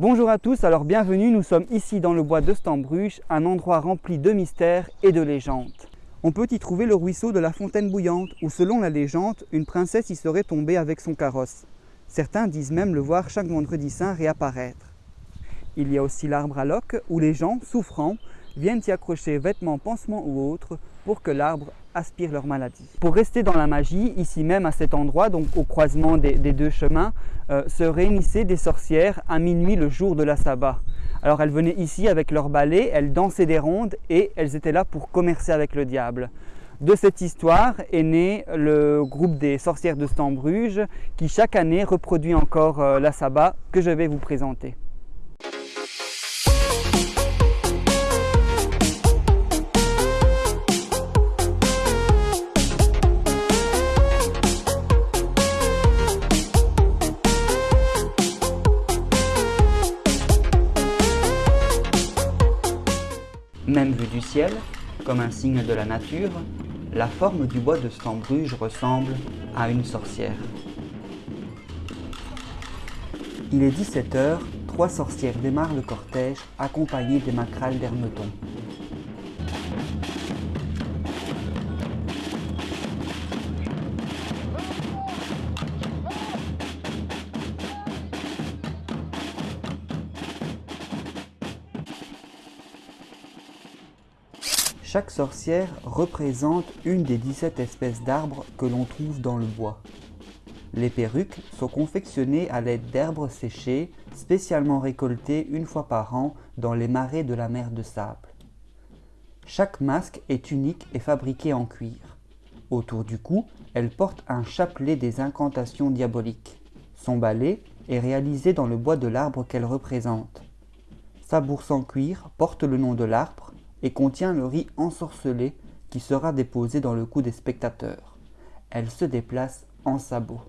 Bonjour à tous, alors bienvenue, nous sommes ici dans le bois de Stambruge, un endroit rempli de mystères et de légendes. On peut y trouver le ruisseau de la fontaine bouillante, où selon la légende, une princesse y serait tombée avec son carrosse. Certains disent même le voir chaque vendredi saint réapparaître. Il y a aussi l'arbre à loques, où les gens, souffrants, viennent y accrocher vêtements, pansements ou autres pour que l'arbre aspire leur maladie. Pour rester dans la magie, ici même à cet endroit, donc au croisement des, deux chemins, euh, se réunissaient des sorcières à minuit le jour de la sabbat. Alors elles venaient ici avec leur balai, elles dansaient des rondes et elles étaient là pour commercer avec le diable. De cette histoire est né le groupe des sorcières de Stambruge qui chaque année reproduit encore euh, la sabbat que je vais vous présenter. Comme un signe de la nature, la forme du bois de Stambruge ressemble à une sorcière. Il est 17h, trois sorcières démarrent le cortège accompagnées des macrales d'Hermeton. Chaque sorcière représente une des 17 espèces d'arbres que l'on trouve dans le bois. Les perruques sont confectionnées à l'aide d'herbes séchées, spécialement récoltées une fois par an dans les marais de la mer de sable. Chaque masque est unique et fabriqué en cuir. Autour du cou, elle porte un chapelet des incantations diaboliques. Son balai est réalisé dans le bois de l'arbre qu'elle représente. Sa bourse en cuir porte le nom de l'arbre et contient le riz ensorcelé qui sera déposé dans le cou des spectateurs. Elle se déplace en sabots.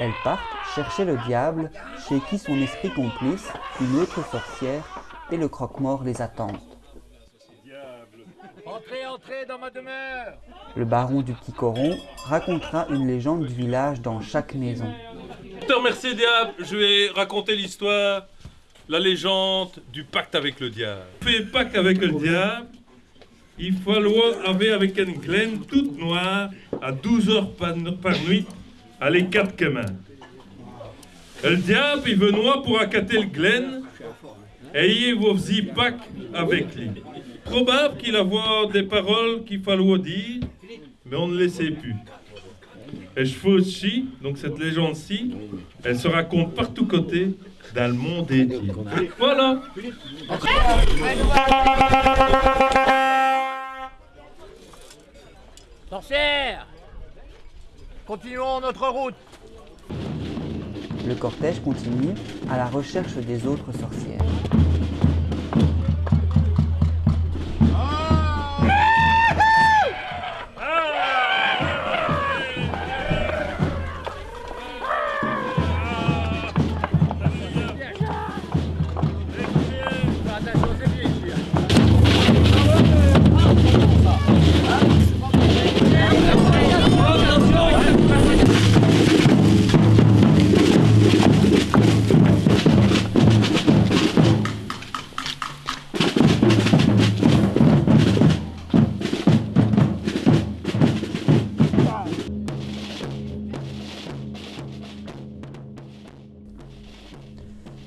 Elle part chercher le diable, chez qui son esprit complice, une autre sorcière et le croque-mort les attendent. Entrez, entrez dans ma demeure Le baron du Petit Coron racontera une légende du village dans chaque maison. Je te remercie, diable. Je vais raconter l'histoire la légende du pacte avec le diable. Fait pacte avec le diable, il faut aller avec une glaine toute noire à 12 heures par, nuit à les quatre communs. Le diable, il veut noir pour accater le glaine et il vous faisait pacte avec lui. Probable qu'il avoir des paroles qu'il fallait dire, mais on ne le sait plus. Et aussi, donc cette légende-ci, elle se raconte partout côté dans le monde entier. Voilà. Sorcière Continuons notre route. Le cortège continue à la recherche des autres sorcières.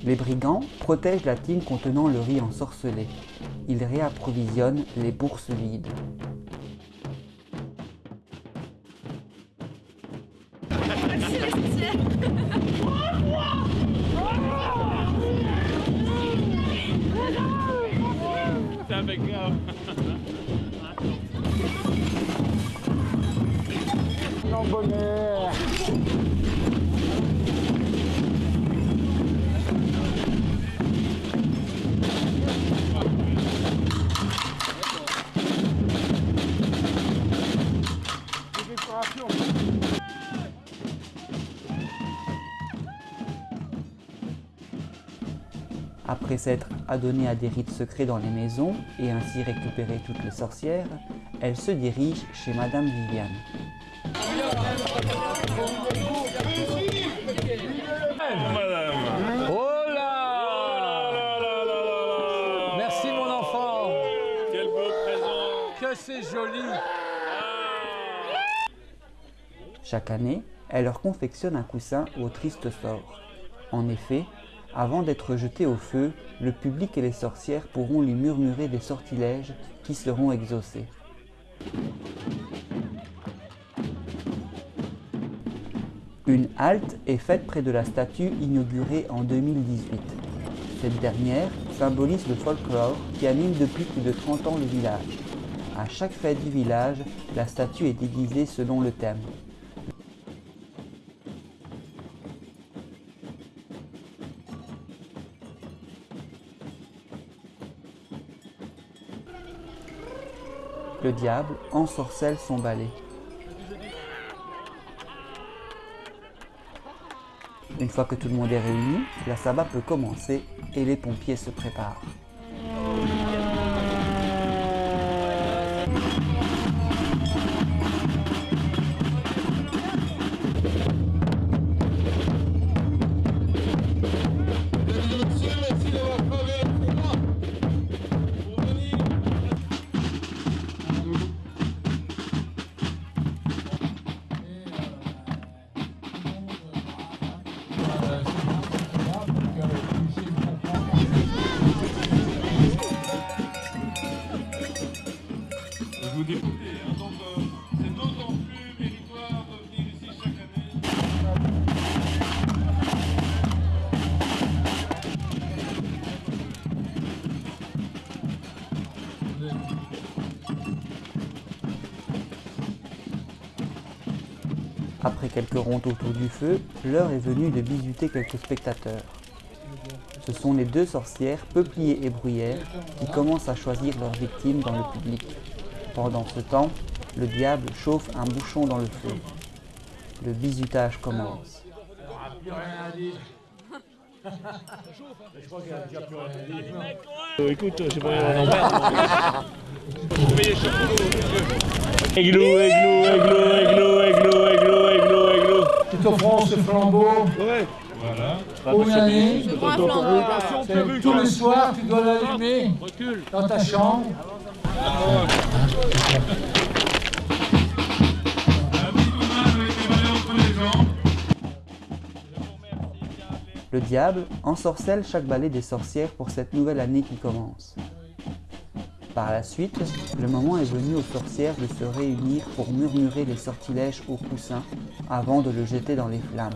Les brigands protègent la tine contenant le riz ensorcelé. Ils réapprovisionnent les bourses vides. Après s'être adonnée à des rites secrets dans les maisons et ainsi récupérer toutes les sorcières, elle se dirige chez Madame Viviane. Oh Merci mon enfant. Quel beau présent. Que c'est joli. Chaque année, elle leur confectionne un coussin au triste sort. En effet, avant d'être jeté au feu, le public et les sorcières pourront lui murmurer des sortilèges qui seront exaucés. Une halte est faite près de la statue inaugurée en 2018. Cette dernière symbolise le folklore qui anime depuis plus de 30 ans le village. À chaque fête du village, la statue est déguisée selon le thème. Le diable ensorcelle son balai. Une fois que tout le monde est réuni, la sabbat peut commencer et les pompiers se préparent. Après quelques ronds autour du feu, l'heure est venue de visiter quelques spectateurs. Ce sont les deux sorcières, Peuplier et Bruyère, qui commencent à choisir leurs victimes dans le public. Pendant ce temps, le diable chauffe un bouchon dans le feu. Le bizutage commence. écoute, c'est pas aiglou. Tu t'offres ce flambeau Ouais. pour une année. Tous les soirs, tu dois l'allumer dans ta chambre. Le diable ensorcelle chaque balai des sorcières pour cette nouvelle année qui commence. Par la suite, le moment est venu aux sorcières de se réunir pour murmurer les sortilèges au coussin avant de le jeter dans les flammes.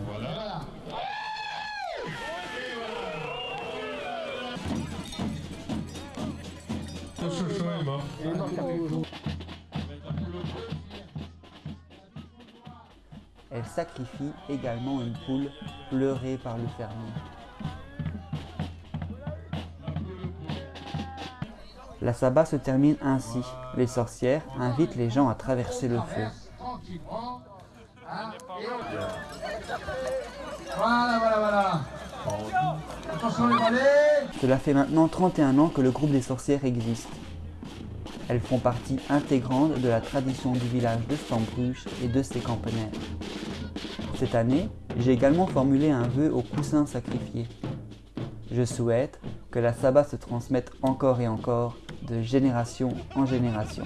Elle sacrifie également une poule pleurée par le fermier. La sabbat se termine ainsi. Les sorcières invitent les gens à traverser le feu. Voilà, voilà, voilà. Cela fait maintenant 31 ans que le groupe des sorcières existe. Elles font partie intégrante de la tradition du village de Stambruch et de ses campagnards. Cette année, j'ai également formulé un vœu au coussin sacrifié. Je souhaite que la sabbat se transmette encore et encore de génération en génération.